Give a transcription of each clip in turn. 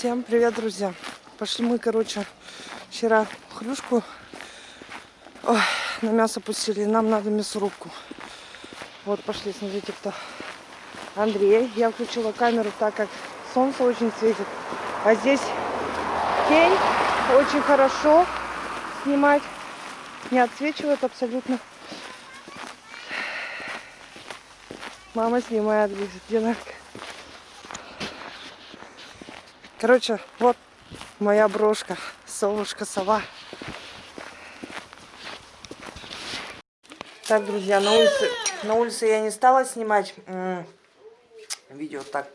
Всем привет, друзья! Пошли мы, короче, вчера хрюшку ой, на мясо пустили. Нам надо мясорубку. Вот, пошли, смотрите, кто. Андрей. Я включила камеру, так как солнце очень светит. А здесь тень. Очень хорошо снимать. Не отсвечивает абсолютно. Мама снимает, где Нарка. Короче, вот моя брошка. Совушка, сова. Так, друзья, на улице, на улице я не стала снимать видео. Так,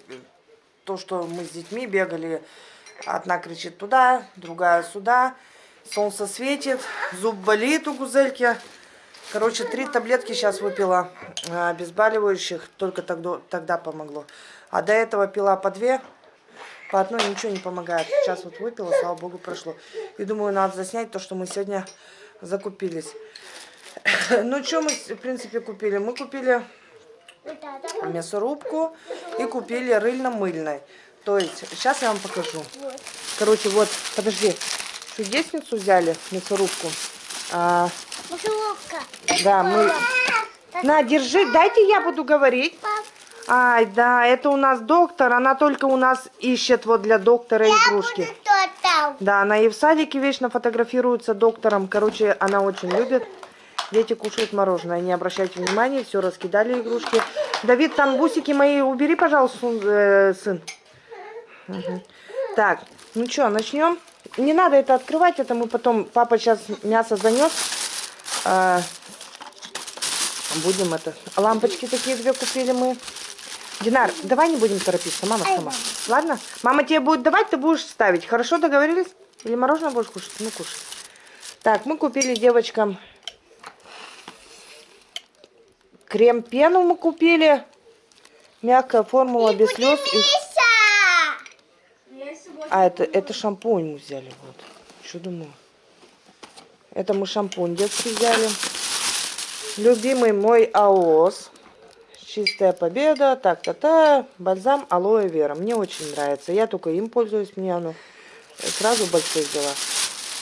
то, что мы с детьми бегали. Одна кричит туда, другая сюда. Солнце светит, зуб болит у гузельки. Короче, три таблетки сейчас выпила обезболивающих. Только тогда, тогда помогло. А до этого пила по две. По одной ничего не помогает. Сейчас вот выпила, слава богу, прошло. И думаю, надо заснять то, что мы сегодня закупились. Ну, что мы, в принципе, купили? Мы купили мясорубку и купили рыльно-мыльной. То есть, сейчас я вам покажу. Короче, вот, подожди. Чудесницу взяли, мясорубку. А, да, мы... На, держи, дайте я буду говорить. Ай, да, это у нас доктор, она только у нас ищет вот для доктора игрушки. Да, она и в садике вечно фотографируется доктором. Короче, она очень любит. Дети кушают мороженое, не обращайте внимания, все раскидали игрушки. Давид, там бусики мои убери, пожалуйста, э, сын. Угу. Так, ну что, начнем? Не надо это открывать, это мы потом, папа сейчас мясо занес. А, будем это, лампочки такие две купили мы. Динар, давай не будем торопиться, мама сама. Ладно? Мама тебе будет давать, ты будешь ставить. Хорошо, договорились? Или мороженое будешь кушать? Ну, кушай. Так, мы купили девочкам крем-пену мы купили. Мягкая формула без слез. И... А, это, это шампунь мы взяли. Вот. Что думаю? Это мы шампунь детский взяли. Любимый мой АОС. Чистая победа, так-то-то, бальзам алоэ вера. Мне очень нравится. Я только им пользуюсь, мне оно сразу большой взяла.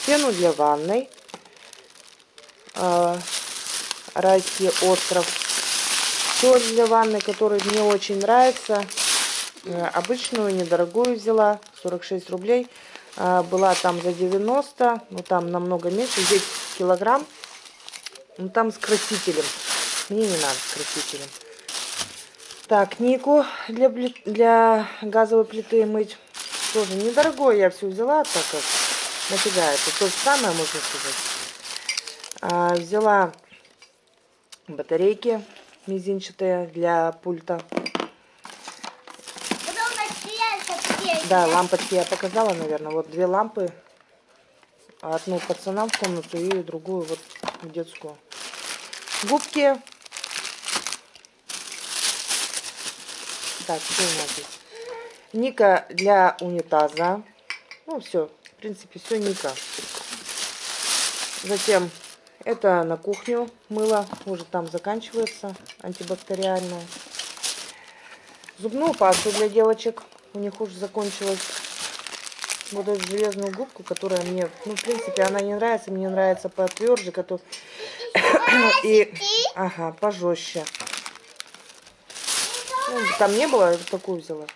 Пену для ванной. А, райский остров. Соль для ванны, который мне очень нравится. Э, обычную, недорогую взяла, 46 рублей. А, была там за 90, ну там намного меньше, здесь килограмм. Ну там с красителем. Мне не надо с красителем. Так, Нику для, для газовой плиты мыть. Тоже недорогое я все взяла, так как нафига это то же самое, можно сказать. А, взяла батарейки мизинчатые для пульта. Да, лампочки я показала, наверное. Вот две лампы. Одну пацанам в комнату и другую вот в детскую. Губки Так, что у нас здесь? Ника для унитаза. Ну, все. В принципе, все Ника. Затем это на кухню мыло. Уже там заканчивается. Антибактериальное. Зубную пасту для девочек. У них уже закончилась. Вот эту железную губку, которая мне, ну, в принципе, она не нравится. Мне нравится потверже. Который... И, ага, пожестче. Ну, там не было, такую взяла.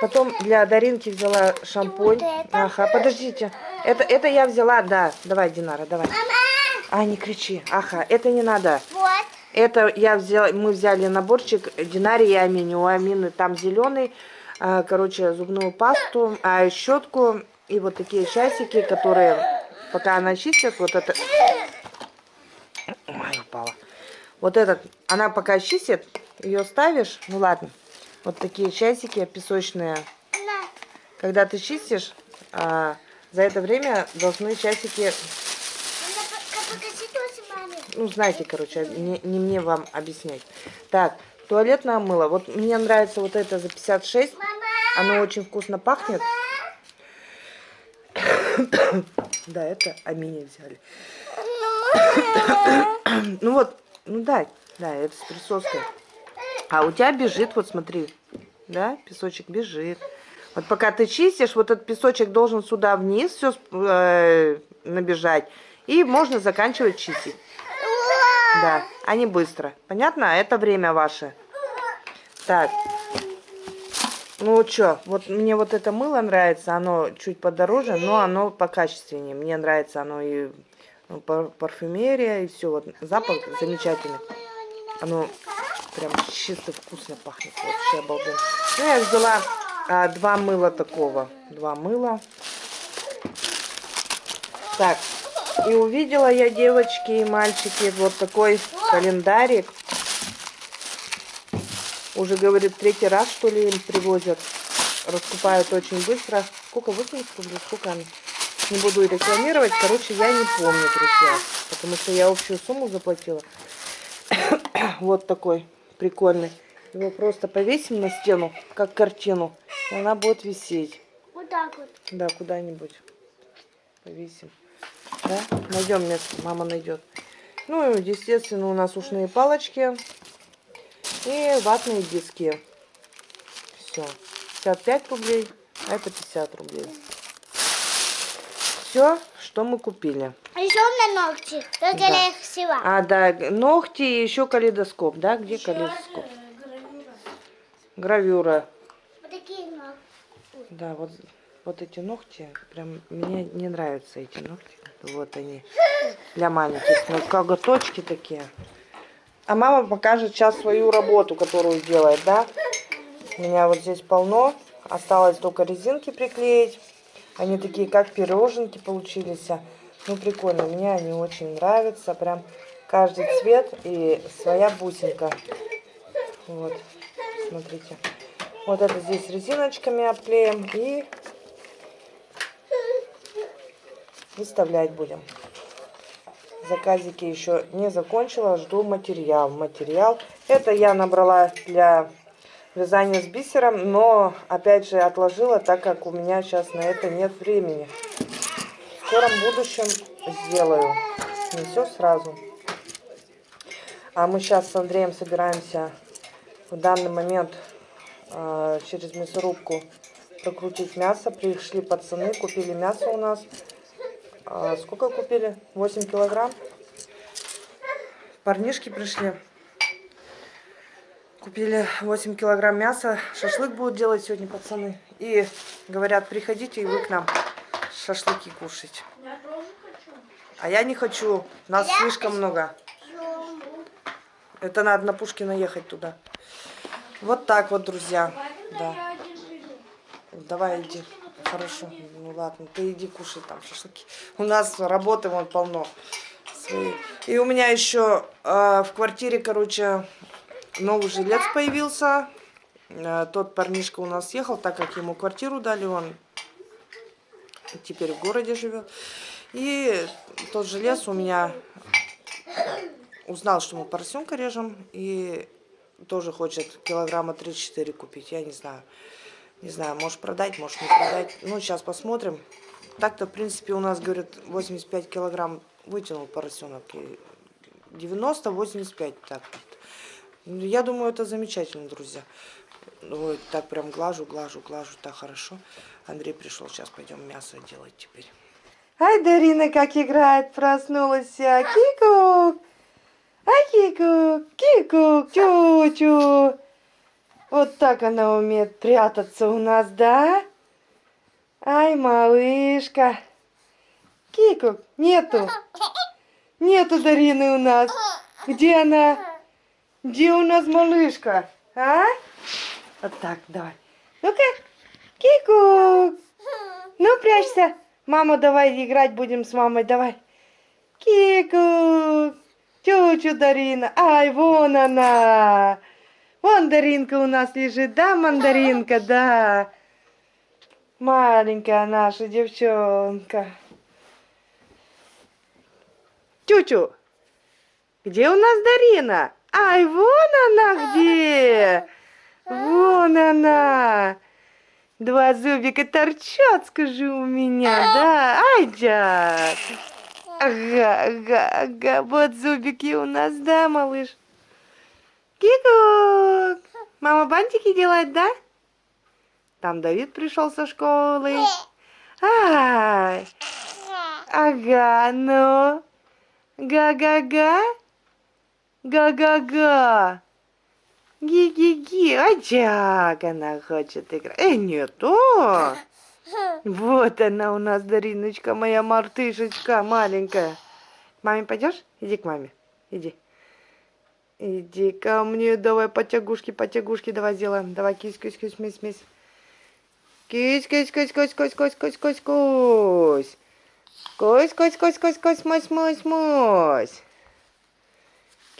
Потом для Даринки взяла шампунь. Ага, подождите. Это, это я взяла, да. Давай, Динара, давай. А, не кричи. Ага, это не надо. Это я взяла, мы взяли наборчик Динари и Амини. У Амины там зеленый. А, короче, зубную пасту, а щетку и вот такие часики, которые, пока она чистит, вот это... Ой, упала. Вот этот, она пока чистит, ее ставишь, ну ладно, вот такие часики песочные. Когда ты чистишь, а, за это время должны часики... Ну, знаете, короче, не, не мне вам объяснять. Так, туалетное мыло. Вот мне нравится вот это за 56. Оно очень вкусно пахнет. да, это Амини взяли. ну вот, ну да, да, это с присоской. А у тебя бежит, вот смотри, да, песочек бежит. Вот пока ты чистишь, вот этот песочек должен сюда вниз все э, набежать. И можно заканчивать чистить. Да, а не быстро. Понятно? Это время ваше. Так. Ну что, вот мне вот это мыло нравится, оно чуть подороже, но оно покачественнее. Мне нравится оно и ну, парфюмерия, и все. Вот запах замечательный. Оно прям чисто вкусно пахнет. Вообще обалденно. Ну, я взяла а, два мыла такого. Два мыла. Так, и увидела я, девочки и мальчики, вот такой календарик. Уже, говорит, третий раз, что ли, им привозят. Раскупают очень быстро. Сколько? 80 рублей? Сколько они? Не буду рекламировать. Короче, я не помню, друзья. Потому что я общую сумму заплатила. вот такой прикольный. Его просто повесим на стену, как картину. И она будет висеть. Вот так вот. Да, куда-нибудь. Повесим. Да? Найдем место, мама найдет. Ну и, естественно, у нас ушные палочки и ватные диски. Все. 55 рублей, а это 50 рублей. Все, что мы купили. А еще меня ногти. Только да. я их села. А, да, ногти и еще калейдоскоп, да? Где еще калейдоскоп? Гравюра. Гравюра. Вот такие ногти. Да, вот, вот эти ногти, прям мне не нравятся эти ногти. Вот они, для маленьких. Ну, коготочки такие. А мама покажет сейчас свою работу, которую делает, да? У меня вот здесь полно. Осталось только резинки приклеить. Они такие, как пироженки получились. Ну, прикольно. Мне они очень нравятся. Прям каждый цвет и своя бусинка. Вот, смотрите. Вот это здесь резиночками обклеим. И выставлять будем. Заказики еще не закончила, жду материал. Материал. Это я набрала для вязания с бисером, но опять же отложила, так как у меня сейчас на это нет времени. В скором будущем сделаю. Не все сразу. А мы сейчас с Андреем собираемся в данный момент э, через мясорубку прокрутить мясо. Пришли пацаны, купили мясо у нас. А сколько купили? 8 килограмм. Парнишки пришли. Купили 8 килограмм мяса. Шашлык будут делать сегодня пацаны. И говорят, приходите и вы к нам шашлыки кушать. Я тоже хочу. А я не хочу. Нас я слишком хочу. много. Это надо на Пушкина ехать туда. Вот так вот, друзья. Да. Давай иди. Хорошо. Ну ладно, ты иди кушай там шашлыки. У нас работы вон полно. И у меня еще э, в квартире, короче, новый жилец появился. Э, тот парнишка у нас ехал, так как ему квартиру дали, он теперь в городе живет. И тот жилец у меня узнал, что мы поросенка режем. И тоже хочет килограмма 3-4 купить, я не знаю. Не знаю, может продать, может не продать. Ну, сейчас посмотрим. Так-то, в принципе, у нас, говорят, 85 килограмм вытянул поросенок. 90-85 так. Я думаю, это замечательно, друзья. Ой, так прям глажу, глажу, глажу, так хорошо. Андрей пришел, сейчас пойдем мясо делать теперь. Ай, Дарина как играет, проснулась. Кикук! Ай, кикук, кикук, чу-чу. Вот так она умеет прятаться у нас, да? Ай, малышка. Кику, нету. Нету Дарины у нас. Где она? Где у нас малышка? А? Вот так, давай. Ну-ка, Кику. Ну, прячься. Мама, давай играть будем с мамой, давай. Кику. Чу-чу, Дарина. Ай, вон она. Мандаринка у нас лежит, да, мандаринка, да. Маленькая наша девчонка. Чучу, где у нас Дарина? Ай, вон она где. Вон она. Два зубика торчат, скажи у меня, да? Ай, дядь. Ага, ага, ага. Вот зубики у нас, да, малыш? Кикук! Мама бантики делает, да? Там Давид пришел со школы. Ай! Ага, ну. Га-га-га. Га-га-га. Ги-ги-ги. А как она хочет играть. Э, не то. Вот она у нас, Дариночка, моя мартышечка маленькая. К маме пойдешь? Иди к маме. Иди. Иди ко мне, давай потягушки, потягушки давай сделаем. Давай кись, кись, кись, мись, мись. Кись, кись, кись, кись, кись, кись, кись, кись, кись. Кось, кось, кось, кось, кось, мось, мось, мось.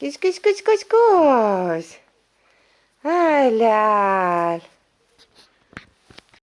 Кись-кись-кись-кись-кось. Ай-ляль.